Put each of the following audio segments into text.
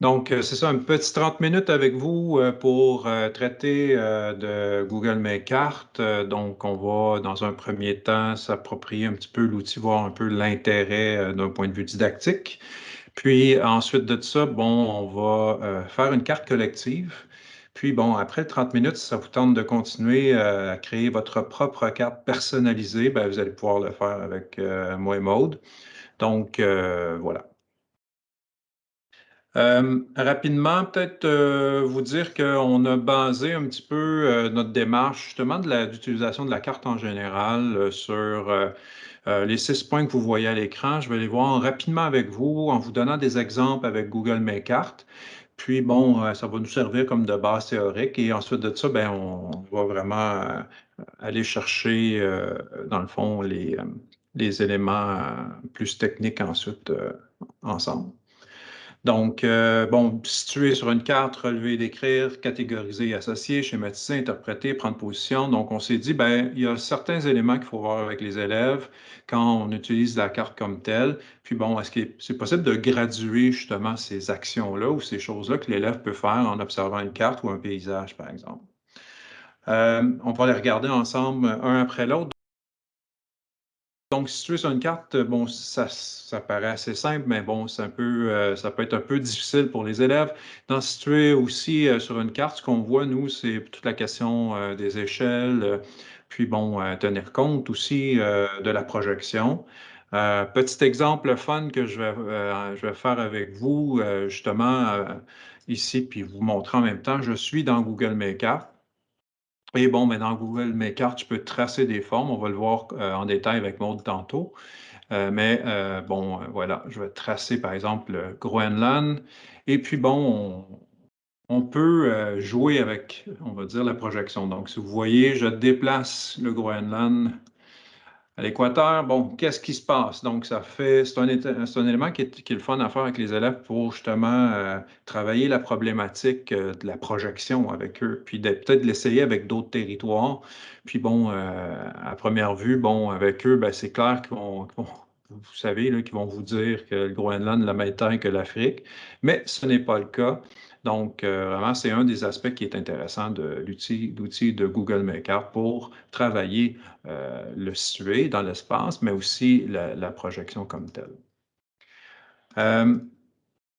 Donc, euh, c'est ça, un petit 30 minutes avec vous euh, pour euh, traiter de Google Mes Cartes. Donc, on va, dans un premier temps, s'approprier un petit peu l'outil, voir un peu l'intérêt d'un point de vue didactique. Puis, ensuite de ça, bon, on va faire une carte collective. Puis, bon, après 30 minutes, si ça vous tente de continuer à créer votre propre carte personnalisée, bien, vous allez pouvoir le faire avec moi et Maude. Donc, voilà. Euh, rapidement, peut-être euh, vous dire qu'on a basé un petit peu euh, notre démarche justement de de la carte en général sur les six points que vous voyez à l'écran. Je vais les voir rapidement avec vous en vous donnant des exemples avec Google Mes Cartes. Puis, bon, ça va nous servir comme de base théorique. Et ensuite de ça, ben, on, va vraiment aller chercher, dans le fond, les, les éléments plus techniques ensuite ensemble. Donc, euh, bon, situer sur une carte, relever, décrire, catégoriser, associer, schématiser, interpréter, prendre position. Donc, on s'est dit, ben, il y a certains éléments qu'il faut voir avec les élèves quand on utilise la carte comme telle. Puis bon, est-ce que c'est possible de graduer justement ces actions-là ou ces choses-là que l'élève peut faire en observant une carte ou un paysage, par exemple? Euh, on va les regarder ensemble un après l'autre. Donc, situer sur une carte, bon, ça, paraît assez simple, mais bon, un peu, euh, ça peut être un peu difficile pour les élèves. Dans situer aussi euh, sur une carte, ce qu'on voit, nous, c'est toute la question euh, des échelles, puis bon, tenir compte aussi de la projection. petit exemple fun que je vais, je vais faire avec vous, justement, ici, puis vous montrer en même temps, je suis dans Google Makeup. Et bon, mais dans Google Mes Cartes, tu peux tracer des formes. On va le voir euh, en détail avec Maud tantôt. Euh, mais euh, bon, voilà, je vais tracer par exemple Groenland. Et puis bon, on, peut jouer avec, on va dire, la projection. Donc, si vous voyez, je déplace le Groenland à l'équateur, bon, qu'est-ce qui se passe? Donc, ça fait, c'est un, élément qui est, le fun à faire avec les élèves pour justement euh, travailler la problématique euh, de la projection avec eux, puis peut-être l'essayer avec d'autres territoires. Puis bon, euh, à première vue, bon, avec eux, ben, c'est clair qu'ils vont, vous savez, qu'ils vont vous dire que le Groenland la même taille que l'Afrique, mais ce n'est pas le cas. Donc, euh, vraiment, c'est un des aspects qui est intéressant de l'outil de Google Maker pour travailler euh, le situé dans l'espace, mais aussi la, projection comme telle. Euh,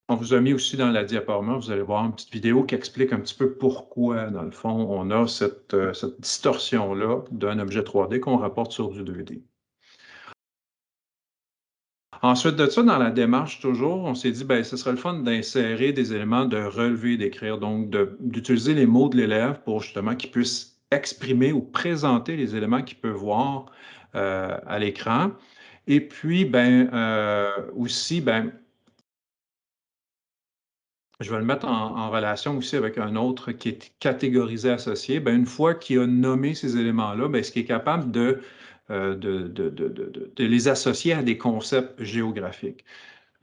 on vous a mis aussi dans la diaporama, vous allez voir une petite vidéo qui explique un petit peu pourquoi, dans le fond, on a cette, cette distorsion-là d'un objet 3D qu'on rapporte sur du 2D. Ensuite de ça, dans la démarche toujours, on s'est dit, ben, ce serait le fun d'insérer des éléments de relever, d'écrire, donc d'utiliser les mots de l'élève pour justement qu'il puisse exprimer ou présenter les éléments qu'il peut voir euh, à l'écran. Et puis, ben, euh, aussi, ben, je vais le mettre en, relation aussi avec un autre qui est catégorisé associé. Ben, une fois qu'il a nommé ces éléments-là, ben, ce qui est capable de euh, de, les associer à des concepts géographiques.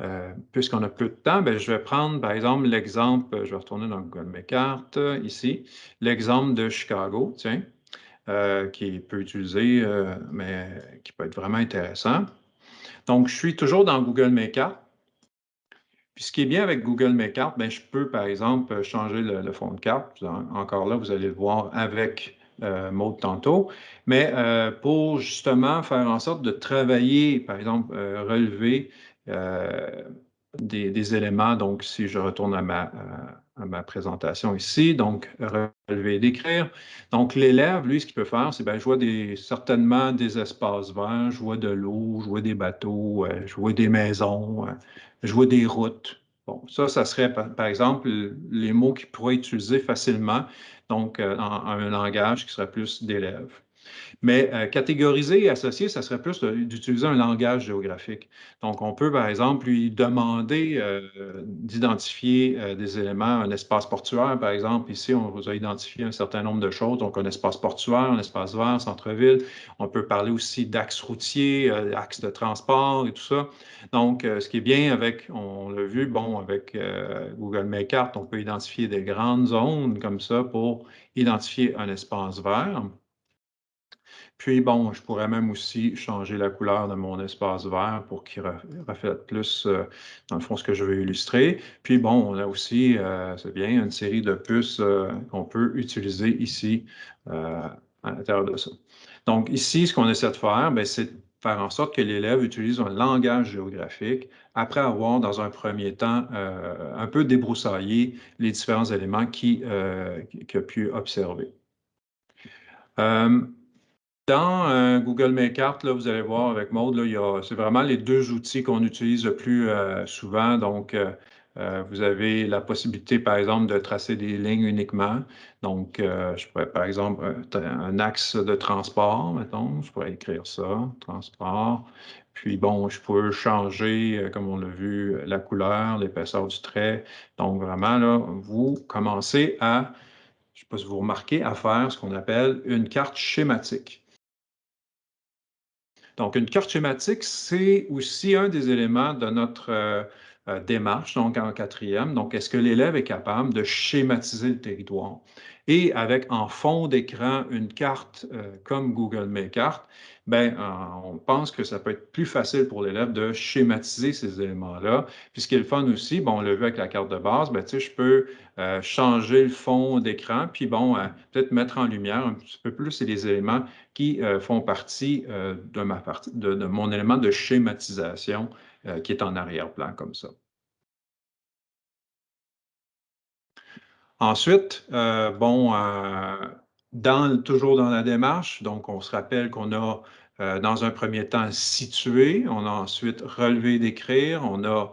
Euh, puisqu'on a peu de temps, ben, je vais prendre par exemple l'exemple, je vais retourner dans Google Mes Cartes ici, l'exemple de Chicago, tiens, euh, qui peut utiliser, mais qui peut être vraiment intéressant. Donc, je suis toujours dans Google Mes Cartes. Puis ce qui est bien avec Google Mes Cartes, ben, je peux par exemple changer le, fond de carte. Encore là, vous allez le voir avec euh, mot tantôt, mais euh, pour justement faire en sorte de travailler, par exemple, euh, relever des, éléments. Donc, si je retourne à ma, présentation ici, donc relever, d'écrire. Donc, l'élève, lui, ce qu'il peut faire, c'est, bien, je vois certainement des espaces verts, je vois de l'eau, je vois des bateaux, je vois des maisons, je vois des routes. Bon, ça, ça serait, par, exemple, les mots qu'il pourrait utiliser facilement donc euh, un langage qui serait plus d'élèves. Mais euh, catégoriser et associer, ça serait plus d'utiliser un langage géographique. Donc, on peut, par exemple, lui demander euh, d'identifier euh, des éléments, un espace portuaire, par exemple. Ici, on vous a identifié un certain nombre de choses. Donc, un espace portuaire, un espace vert, centre-ville. On peut parler aussi d'axes routiers, axes de transport et tout ça. Donc, ce qui est bien avec, on l'a vu, bon, avec Google Makeart, on peut identifier des grandes zones comme ça pour identifier un espace vert. Puis bon, je pourrais même aussi changer la couleur de mon espace vert pour qu'il reflète plus, euh, dans le fond, ce que je veux illustrer. Puis bon, on a aussi, euh, c'est bien, une série de puces euh, qu'on peut utiliser ici à l'intérieur de ça. Donc ici, ce qu'on essaie de faire, ben, c'est faire en sorte que l'élève utilise un langage géographique après avoir, dans un premier temps, un peu débroussaillé les différents éléments qu'il a pu observer. Dans euh, Google Makeart, là, vous allez voir avec Mode, c'est vraiment les deux outils qu'on utilise le plus euh, souvent. Donc, euh, vous avez la possibilité, par exemple, de tracer des lignes uniquement. Donc, je pourrais, par exemple, un axe de transport, mettons, je pourrais écrire ça, transport. Puis, bon, je peux changer, comme on l'a vu, la couleur, l'épaisseur du trait. Donc, vraiment, là, vous commencez à, je ne sais pas si vous remarquez, à faire ce qu'on appelle une carte schématique. Donc, une carte schématique, c'est aussi un des éléments de notre euh, euh, démarche, donc en quatrième. Donc, est-ce que l'élève est capable de schématiser le territoire? Et avec en fond d'écran une carte euh, comme Google Makeart, ben, on pense que ça peut être plus facile pour l'élève de schématiser ces éléments-là. Puis ce qui est le fun aussi, bon, on l'a vu avec la carte de base, ben, je peux changer le fond d'écran, puis bon, peut-être mettre en lumière un petit peu plus les éléments qui font partie, de, ma de, mon élément de schématisation qui est en arrière-plan comme ça. Ensuite, euh, bon, euh, dans, toujours dans la démarche, donc on se rappelle qu'on a euh, dans un premier temps situé, on a ensuite relevé d'écrire, on a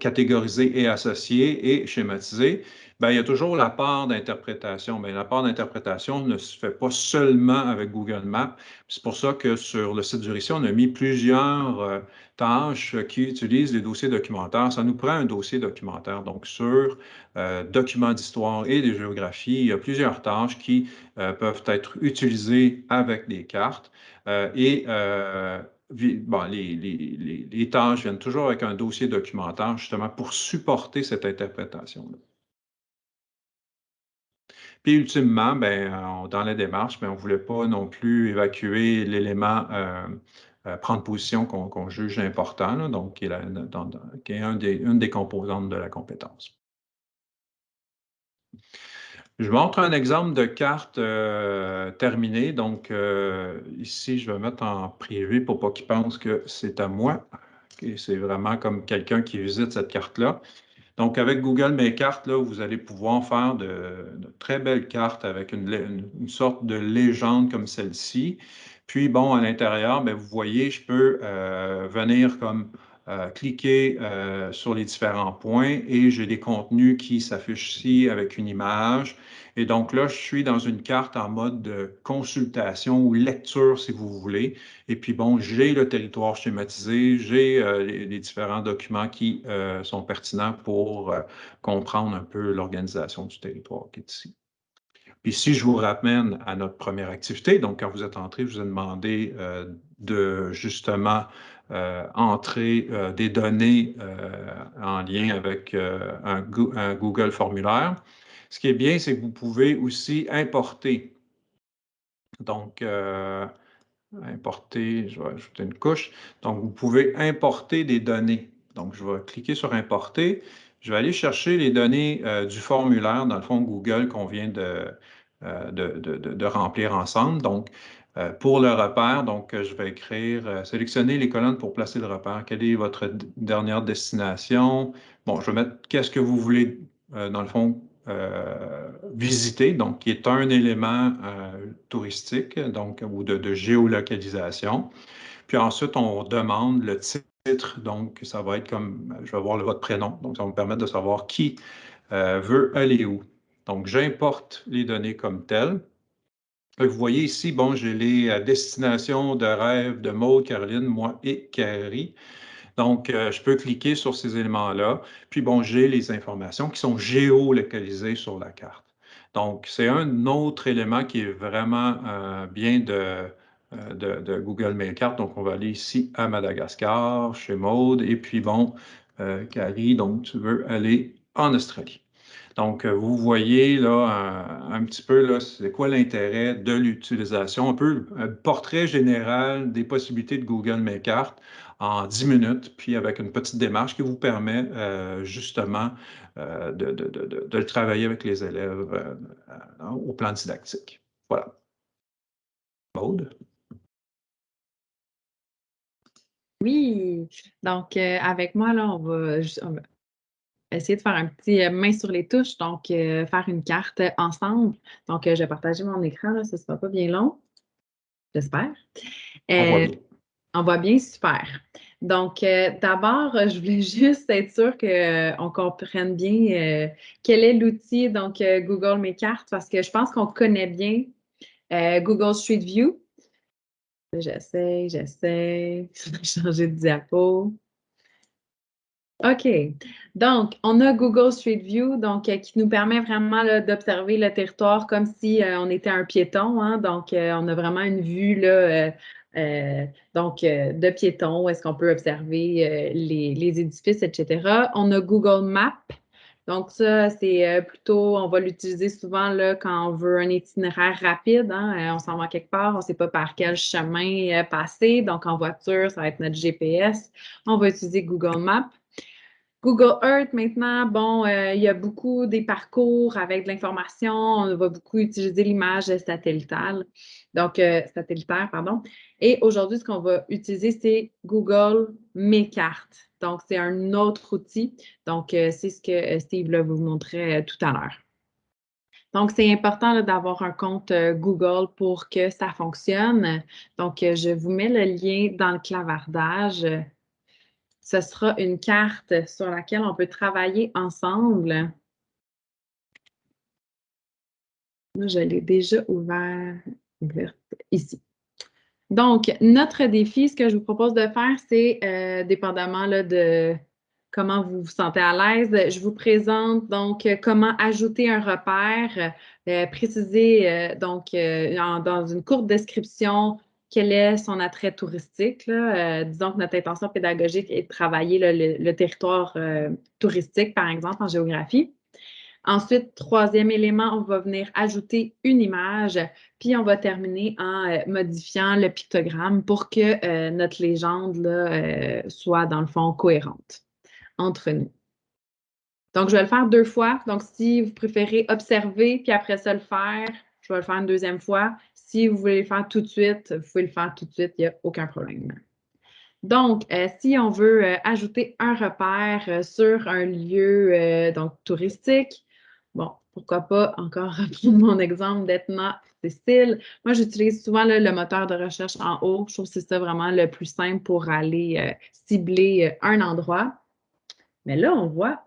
catégorisé et associé et schématisé. Bien, il y a toujours la part d'interprétation. Mais la part d'interprétation ne se fait pas seulement avec Google Maps. C'est pour ça que sur le site du RICI, on a mis plusieurs euh, tâches qui utilisent les dossiers documentaires. Ça nous prend un dossier documentaire. Donc, sur euh, documents d'histoire et de géographie, il y a plusieurs tâches qui euh, peuvent être utilisées avec des cartes. et Bon, les, les, tâches viennent toujours avec un dossier documentaire, justement, pour supporter cette interprétation-là. Puis ultimement, ben, dans la démarche, ben, on ne voulait pas non plus évacuer l'élément euh, euh, prendre position qu'on juge important, donc qui est, une des composantes de la compétence. Je montre un exemple de carte euh, terminée. Donc, ici, je vais mettre en privé pour pas qu'ils pensent que c'est à moi. c'est vraiment comme quelqu'un qui visite cette carte-là. Donc, avec Google Mes Cartes, là, vous allez pouvoir faire de, très belles cartes avec une, sorte de légende comme celle-ci. Puis, bon, à l'intérieur, ben, vous voyez, je peux euh, venir comme euh, cliquer euh, sur les différents points et j'ai des contenus qui s'affichent ici avec une image. Et donc là, je suis dans une carte en mode de consultation ou lecture, si vous voulez. Et puis bon, j'ai le territoire schématisé, j'ai euh, les, différents documents qui euh, sont pertinents pour comprendre un peu l'organisation du territoire qui est ici. Puis si je vous ramène à notre première activité, donc quand vous êtes entré, je vous ai demandé de justement entrer des données en lien avec un, Google formulaire. Ce qui est bien, c'est que vous pouvez aussi importer. Donc, euh, importer, je vais ajouter une couche. Donc, vous pouvez importer des données. Donc, je vais cliquer sur Importer. Je vais aller chercher les données euh, du formulaire, dans le fond Google, qu'on vient de, euh, de, remplir ensemble. Donc, pour le repère, donc, je vais écrire, sélectionner les colonnes pour placer le repère. Quelle est votre dernière destination? Bon, je vais mettre qu'est-ce que vous voulez, dans le fond, euh, visiter, donc qui est un élément euh, touristique donc, ou de, géolocalisation. Puis ensuite, on demande le titre, donc ça va être comme, je vais voir votre prénom, donc ça va me permettre de savoir qui euh, veut aller où. Donc, j'importe les données comme telles. Vous voyez ici, bon, j'ai les destinations de rêve de Maud, Caroline, moi et Carrie. Donc, euh, je peux cliquer sur ces éléments-là. Puis, bon, j'ai les informations qui sont géolocalisées sur la carte. Donc, c'est un autre élément qui est vraiment euh, bien euh, de, Google Mail Carte. Donc, on va aller ici à Madagascar, chez Maude. Et puis, bon, Carrie, donc, tu veux aller en Australie. Donc, vous voyez là un, petit peu c'est quoi l'intérêt de l'utilisation, un peu un portrait général des possibilités de Google Mes Cartes en 10 minutes, puis avec une petite démarche qui vous permet justement de, de, le travailler avec les élèves au plan didactique. Voilà. Maude? Oui, donc euh, avec moi, là, on va, essayer de faire un petit euh, main sur les touches, donc euh, faire une carte ensemble. Donc, je vais partager mon écran, là, ça ne sera pas bien long, j'espère. On voit bien, super. Donc, d'abord, je voulais juste être sûre qu'on comprenne bien quel est l'outil, donc Google Mes Cartes, parce que je pense qu'on connaît bien Google Street View. J'essaie, j'essaie. changer de diapo. OK. Donc, on a Google Street View, donc euh, qui nous permet vraiment d'observer le territoire comme si euh, on était un piéton. Hein. donc, euh, on a vraiment une vue de piéton, où est-ce qu'on peut observer les, édifices, etc. On a Google Maps donc, ça, c'est plutôt, on va l'utiliser souvent là, quand on veut un itinéraire rapide. Hein, on s'en va quelque part, on ne sait pas par quel chemin passer. Donc, en voiture, ça va être notre GPS. On va utiliser Google Maps. Google Earth, maintenant, bon, il y a beaucoup des parcours avec de l'information. On va beaucoup utiliser l'image satellitale, donc satellitaire, pardon. Et aujourd'hui, ce qu'on va utiliser, c'est Google Mes cartes. Donc, c'est un autre outil. Donc, euh, c'est ce que euh, Steve vous montrait euh, tout à l'heure. Donc, c'est important d'avoir un compte Google pour que ça fonctionne. Donc, je vous mets le lien dans le clavardage. Ce sera une carte sur laquelle on peut travailler ensemble. Moi, je l'ai déjà ouvert, ici. Donc, notre défi, ce que je vous propose de faire, c'est, euh, dépendamment de comment vous vous sentez à l'aise, je vous présente donc comment ajouter un repère, euh, préciser donc dans une courte description quel est son attrait touristique. disons que notre intention pédagogique est de travailler le territoire touristique, par exemple, en géographie. Ensuite, troisième élément, on va venir ajouter une image, puis on va terminer en euh, modifiant le pictogramme pour que euh, notre légende euh, soit, dans le fond, cohérente entre nous. Donc, je vais le faire deux fois. Donc, si vous préférez observer, puis après ça le faire, je vais le faire une deuxième fois. Si vous voulez le faire tout de suite, vous pouvez le faire tout de suite, il n'y a aucun problème. Donc, si on veut ajouter un repère sur un lieu donc, touristique, Bon, pourquoi pas encore reprendre mon exemple d'Etna Cécile. Moi, j'utilise souvent le moteur de recherche en haut. Je trouve que c'est ça vraiment le plus simple pour aller euh, cibler euh, un endroit. Mais là, on voit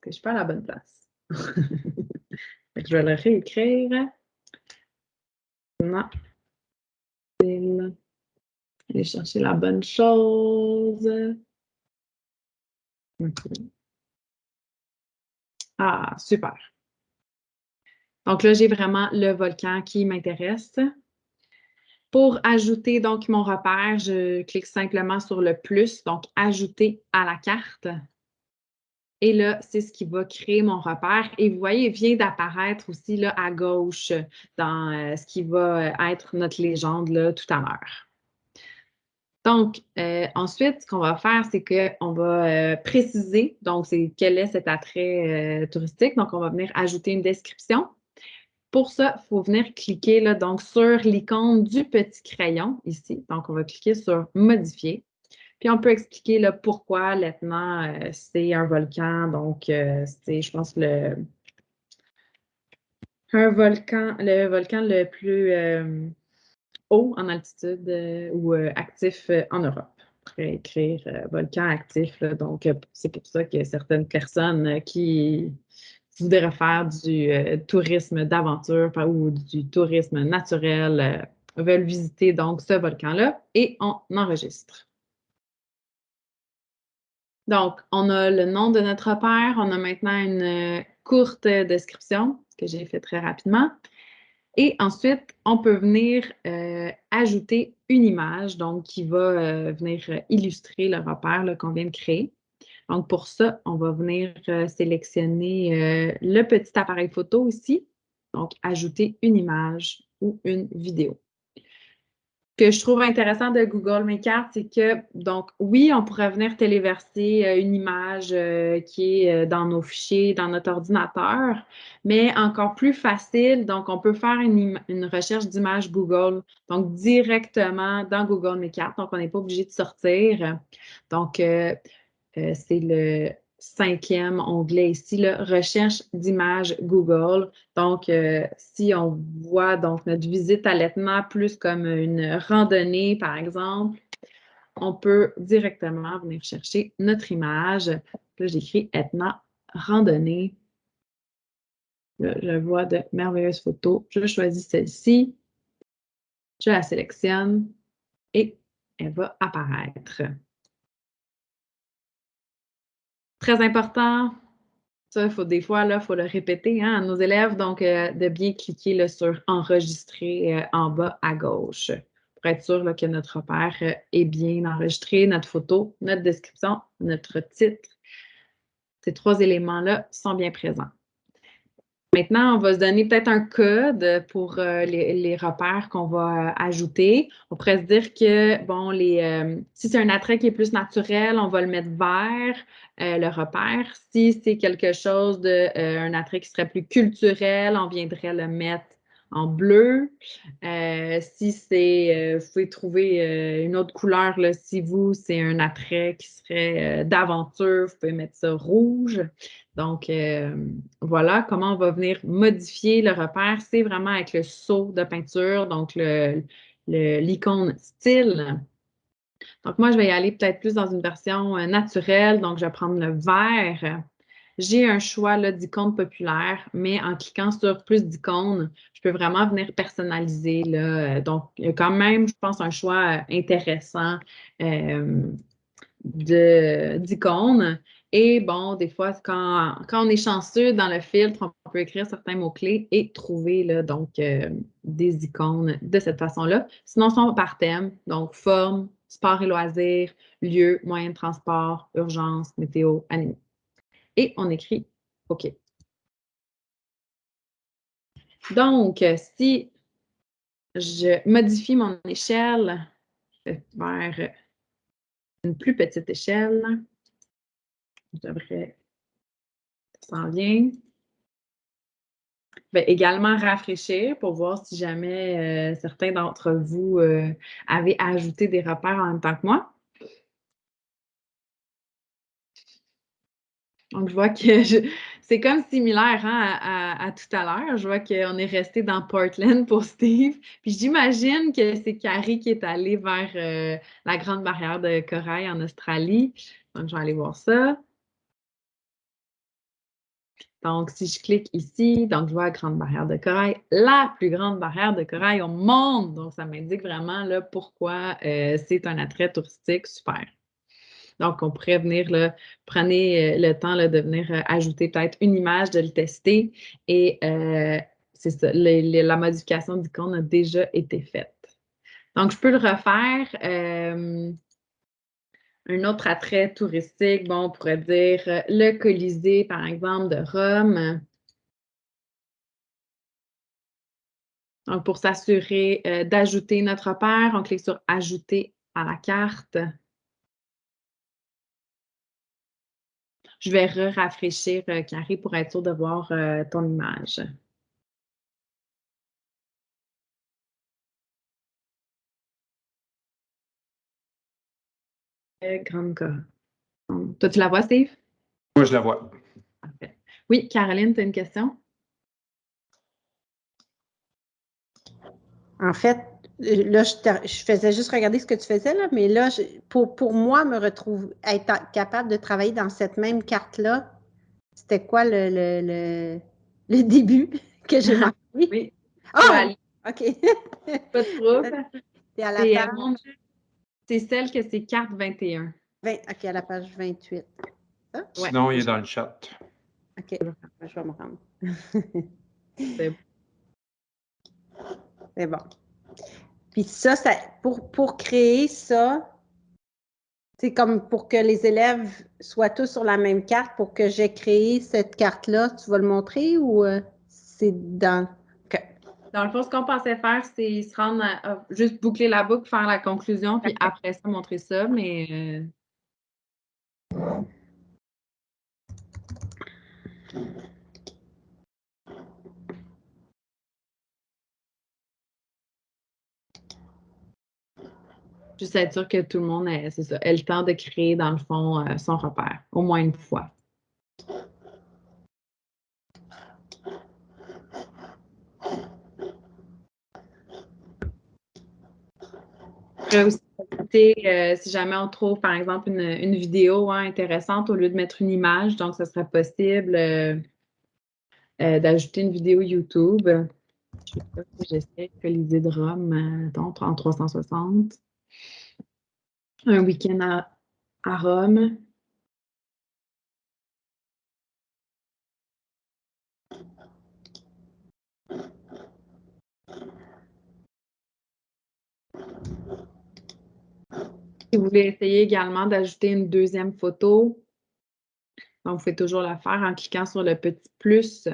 que je suis pas à la bonne place. je vais le réécrire. Aller chercher la bonne chose. Ah, super. Donc là, j'ai vraiment le volcan qui m'intéresse. Pour ajouter donc mon repère, je clique simplement sur le plus, donc ajouter à la carte. Et là, c'est ce qui va créer mon repère. Et vous voyez, il vient d'apparaître aussi là, à gauche dans euh, ce qui va être notre légende là, tout à l'heure. Donc, euh, ensuite, ce qu'on va faire, c'est qu'on va euh, préciser, donc, quel est cet attrait touristique. Donc, on va venir ajouter une description. Pour ça, il faut venir cliquer là, donc, sur l'icône du petit crayon ici. Donc, on va cliquer sur Modifier. Puis, on peut expliquer là, pourquoi l'Etna, euh, c'est un volcan. Donc, euh, c'est, je pense, le, un volcan, le volcan le plus euh, haut en altitude ou actif en Europe. Pourrait écrire volcan actif. donc, c'est pour ça a certaines personnes qui voudraient faire du tourisme d'aventure ou du tourisme naturel veulent visiter donc ce volcan-là et on enregistre. Donc, on a le nom de notre repère, on a maintenant une courte description que j'ai fait très rapidement. Et ensuite, on peut venir euh, ajouter une image donc qui va venir illustrer le repère qu'on vient de créer. Donc, pour ça, on va venir euh, sélectionner euh, le petit appareil photo ici. Donc, ajouter une image ou une vidéo que je trouve intéressant de Google Mes Cartes, c'est que, donc, oui, on pourrait venir téléverser euh, une image euh, qui est euh, dans nos fichiers, dans notre ordinateur, mais encore plus facile, donc, on peut faire une, recherche d'image Google, donc directement dans Google Mes Cartes, donc on n'est pas obligé de sortir. Donc, c'est le cinquième onglet ici, là, recherche d'images Google. Donc, euh, si on voit donc notre visite à l'Etna plus comme une randonnée, par exemple, on peut directement venir chercher notre image. Là, j'écris Etna randonnée. Là, je vois de merveilleuses photos. Je choisis celle-ci. Je la sélectionne et elle va apparaître. Très important, ça, faut des fois, il faut le répéter hein, à nos élèves, donc euh, de bien cliquer sur Enregistrer euh, en bas à gauche pour être sûr que notre repère euh, est bien enregistré, notre photo, notre description, notre titre. Ces trois éléments-là sont bien présents. Maintenant, on va se donner peut-être un code pour euh, les, repères qu'on va euh, ajouter. On pourrait se dire que, bon, les, euh, si c'est un attrait qui est plus naturel, on va le mettre vert, le repère. Si c'est quelque chose de, un attrait qui serait plus culturel, on viendrait le mettre en bleu. Euh, si c'est, euh, vous pouvez trouver euh, une autre couleur, là, si vous, c'est un attrait qui serait d'aventure, vous pouvez mettre ça rouge. Donc, voilà comment on va venir modifier le repère. C'est vraiment avec le saut de peinture, donc l'icône style. Donc, moi, je vais y aller peut-être plus dans une version naturelle. Donc, je vais prendre le vert j'ai un choix d'icônes populaires, mais en cliquant sur plus d'icônes, je peux vraiment venir personnaliser. Là. Donc, il y a quand même, je pense, un choix intéressant euh, d'icônes. Et bon, des fois, quand, on est chanceux dans le filtre, on peut écrire certains mots-clés et trouver donc, euh, des icônes de cette façon-là. Sinon, sont par thème, donc forme, sport et loisirs, lieu, moyen de transport, urgence, météo, animaux et on écrit OK. Donc, si je modifie mon échelle vers une plus petite échelle, je ça s'en vient. Vais également rafraîchir pour voir si jamais euh, certains d'entre vous euh, avaient ajouté des repères en même temps que moi. Donc, je vois que c'est comme similaire hein, à, tout à l'heure. Je vois qu'on est resté dans Portland pour Steve. Puis j'imagine que c'est Carrie qui est allée vers euh, la Grande Barrière de Corail en Australie. Donc, je vais aller voir ça. Donc, si je clique ici, donc je vois Grande Barrière de Corail, la plus grande barrière de corail au monde. Donc, ça m'indique vraiment là, pourquoi euh, c'est un attrait touristique super. Donc, on pourrait venir, prenez euh, le temps de venir euh, ajouter peut-être une image, de le tester et euh, c'est ça, la modification d'icône a déjà été faite. Donc, je peux le refaire. un autre attrait touristique, bon, on pourrait dire le Colisée, par exemple, de Rome. Donc, pour s'assurer d'ajouter notre repère, on clique sur Ajouter à la carte. Je vais rafraîchir euh, Carré pour être sûr de voir euh, ton image. Euh, grande Toi, tu la vois, Steve? Moi, je la vois. Oui, Caroline, tu as une question? En fait, là, je, faisais juste regarder ce que tu faisais, là, mais là, pour, pour moi, me retrouver, être capable de travailler dans cette même carte-là, c'était quoi le, le, le, début que j'ai marqué? Oui. Oh! OK. Pas de trouble. C'est à la page. C'est celle que c'est carte 21. 20, OK, à la page 28. Sinon, il est dans le chat. OK, je vais me rendre. C'est bon. C'est bon. Puis ça, ça pour, pour créer ça, C'est comme pour que les élèves soient tous sur la même carte, pour que j'ai créé cette carte-là, tu vas le montrer ou euh, c'est dans. Dans le fond, ce qu'on pensait faire, c'est se rendre à, juste boucler la boucle, faire la conclusion, puis après ça, montrer ça, mais. Euh, Juste être sûr que tout le monde ait, ça, le temps de créer, dans le fond, euh, son repère, au moins une fois. aussi euh, si jamais on trouve, par exemple, une, vidéo hein, intéressante au lieu de mettre une image, donc ce serait possible euh, d'ajouter une vidéo YouTube. Je sais pas si j'essaie que l'idée de Rome, en 360 un week-end à, Rome. Si vous voulez essayer également d'ajouter une deuxième photo, donc vous pouvez toujours la faire en cliquant sur le petit plus.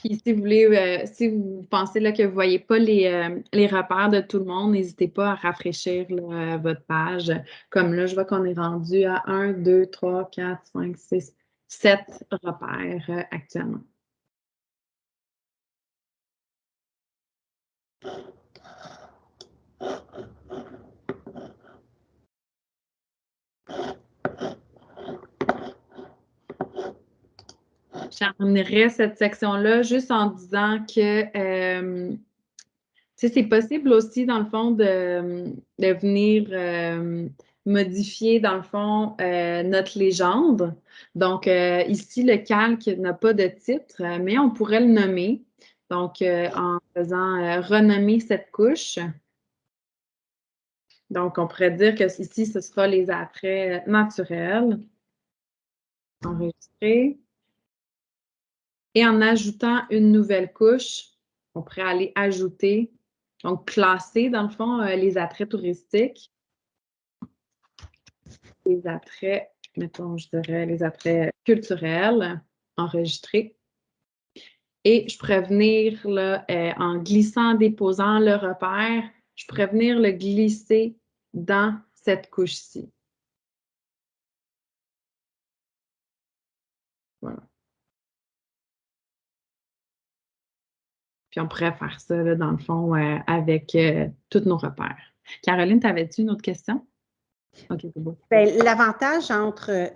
Puis si vous euh, pensez que vous ne voyez pas les, euh, repères de tout le monde, n'hésitez pas à rafraîchir votre page. Comme là, je vois qu'on est rendu à 1, 2, 3, 4, 5, 6, 7 repères euh, actuellement. Je cette section-là juste en disant que euh, c'est possible aussi, dans le fond, de, venir euh, modifier, dans le fond, euh, notre légende. Donc, ici, le calque n'a pas de titre, mais on pourrait le nommer. Donc, en faisant renommer cette couche. Donc, on pourrait dire que ici, ce sera les attraits naturels. Enregistrer. Et en ajoutant une nouvelle couche, on pourrait aller ajouter, donc classer dans le fond euh, les attraits touristiques. Les attraits, mettons, je dirais les attraits culturels, enregistrer. Et je pourrais venir là, euh, en glissant, déposant le repère, je pourrais venir le glisser dans cette couche-ci. Puis on pourrait faire ça, dans le fond, euh, avec euh, tous nos repères. Caroline, t'avais-tu une autre question? OK, c'est beau. Ben, l'avantage entre, euh,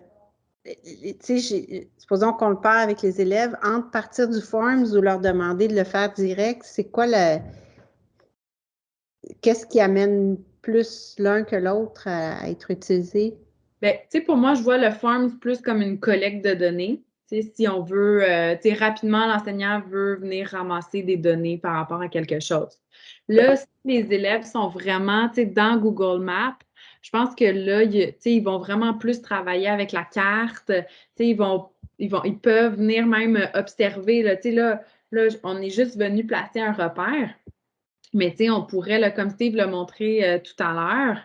tu sais, supposons qu'on le parle avec les élèves, entre partir du Forms ou leur demander de le faire direct, c'est quoi le. Qu'est-ce qui amène plus l'un que l'autre à, être utilisé? Bien, tu sais, pour moi, je vois le Forms plus comme une collecte de données si on veut, euh, rapidement, l'enseignant veut venir ramasser des données par rapport à quelque chose. Là, si les élèves sont vraiment dans Google Maps, je pense que là, ils vont vraiment plus travailler avec la carte. Ils, vont, ils, ils peuvent venir même observer. Là, là, là, on est juste venu placer un repère. Mais on pourrait, comme Steve l'a montré euh, tout à l'heure,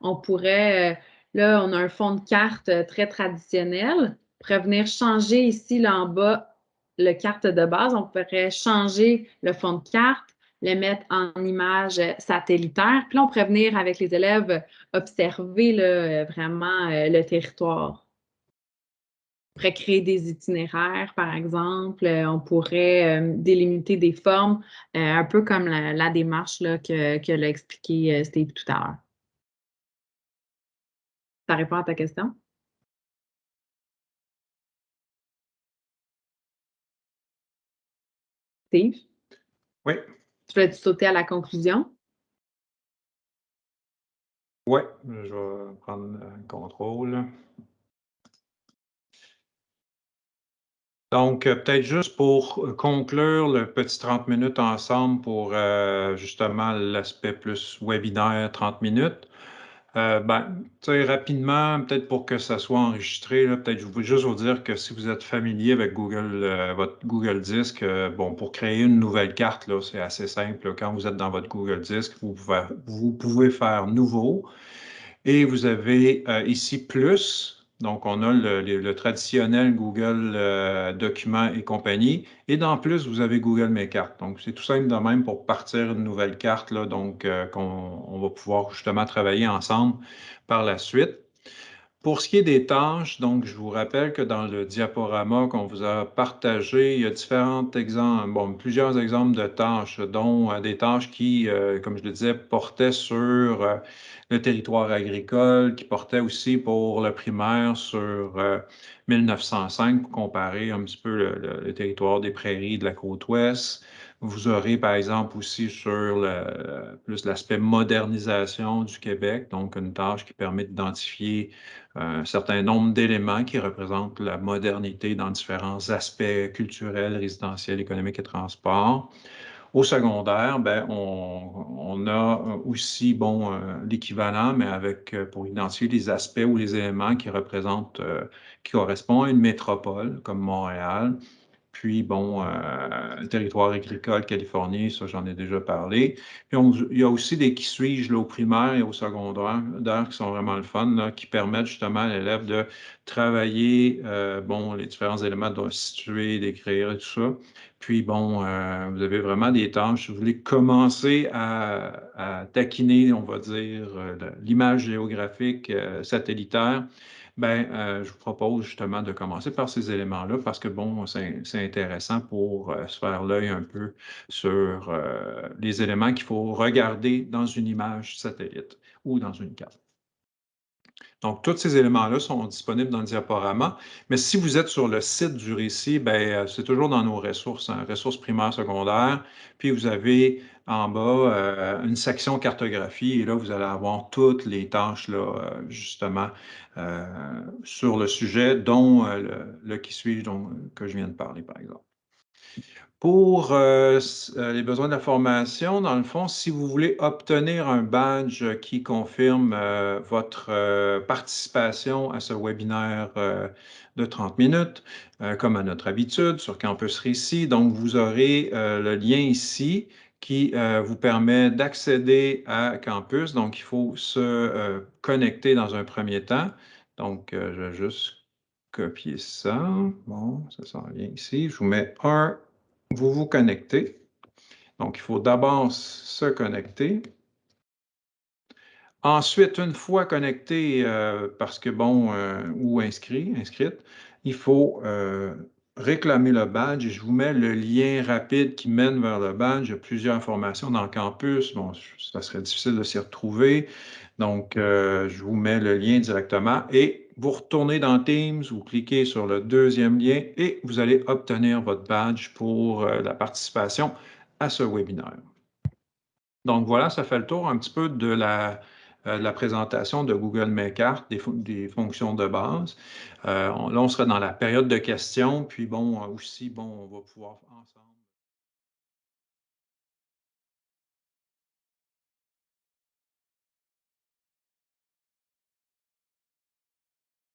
on pourrait, euh, là, on a un fond de carte très traditionnel pourrait venir changer ici, là en bas, le carte de base. On pourrait changer le fond de carte, le mettre en image satellitaire. Puis là, on pourrait venir avec les élèves observer vraiment euh, le territoire. On pourrait créer des itinéraires, par exemple. On pourrait euh, délimiter des formes, euh, un peu comme la, démarche là, que, que l'a expliqué Steve tout à l'heure. Ça répond à ta question? Steve? Oui. Tu veux sauter à la conclusion? Oui, je vais prendre le contrôle. Donc, euh, peut-être juste pour euh, conclure le petit 30 minutes ensemble pour euh, justement l'aspect plus webinaire 30 minutes. Euh, ben, rapidement, peut-être pour que ça soit enregistré, peut-être je veux juste vous dire que si vous êtes familier avec Google, votre Google Disc, bon, pour créer une nouvelle carte, c'est assez simple. Quand vous êtes dans votre Google Disc, vous pouvez, vous pouvez faire nouveau. Et vous avez ici plus, donc, on a le, traditionnel Google euh, Documents et compagnie. Et dans plus, vous avez Google Mes Cartes. Donc, c'est tout simple de même pour partir une nouvelle carte, là, donc euh, qu'on va pouvoir justement travailler ensemble par la suite. Pour ce qui est des tâches, donc je vous rappelle que dans le diaporama qu'on vous a partagé, il y a différents exemples, bon, plusieurs exemples de tâches, dont euh, des tâches qui, euh, comme je le disais, portaient sur euh, le territoire agricole, qui portaient aussi pour le primaire sur 1905, pour comparer un petit peu le territoire des prairies de la côte ouest, vous aurez, par exemple, aussi sur plus l'aspect modernisation du Québec, donc une tâche qui permet d'identifier un certain nombre d'éléments qui représentent la modernité dans différents aspects culturels, résidentiels, économiques et transports. Au secondaire, ben, on, a aussi bon, euh, l'équivalent, mais avec euh, pour identifier les aspects ou les éléments qui représentent, euh, qui correspondent à une métropole comme Montréal, puis, bon, euh, territoire agricole, Californie, ça, j'en ai déjà parlé. Puis, il y a aussi des qui suis-je au primaire et au secondaire qui sont vraiment le fun, qui permettent justement à l'élève de travailler, euh, bon, les différents éléments de situer, d'écrire et tout ça. Puis, bon, euh, vous avez vraiment des tâches. Vous voulez commencer à taquiner, on va dire, l'image géographique satellitaire, ben, euh, je vous propose justement de commencer par ces éléments-là parce que, bon, c'est intéressant pour euh, se faire l'œil un peu sur euh, les éléments qu'il faut regarder dans une image satellite ou dans une carte. Donc, tous ces éléments-là sont disponibles dans le diaporama. Mais si vous êtes sur le site du récit, ben, c'est toujours dans nos ressources, hein, ressources primaires, secondaires. Puis, vous avez en bas euh, une section cartographie et là, vous allez avoir toutes les tâches, là, euh, justement, euh, sur le sujet, dont le, qui suit, que je viens de parler, par exemple. Pour les besoins de la formation, dans le fond, si vous voulez obtenir un badge qui confirme votre participation à ce webinaire de 30 minutes, comme à notre habitude sur Campus Récit, donc vous aurez le lien ici qui euh, vous permet d'accéder à Campus. Donc, il faut se euh, connecter dans un premier temps. Donc, euh, je vais juste copier ça. Bon, ça s'en vient ici. Je vous mets un, vous vous connectez. Donc, il faut d'abord se connecter. Ensuite, une fois connecté, parce que bon, ou inscrit, inscrite, il faut réclamer le badge je vous mets le lien rapide qui mène vers le badge. Il y a plusieurs informations dans le campus. Bon, ça serait difficile de s'y retrouver. Donc, euh, je vous mets le lien directement et vous retournez dans Teams, vous cliquez sur le deuxième lien et vous allez obtenir votre badge pour euh, la participation à ce webinaire. Donc, voilà, ça fait le tour un petit peu de la, euh, présentation de Google Makart, des, des fonctions de base. Euh, là, on sera dans la période de questions, puis bon, aussi, bon, on va pouvoir ensemble.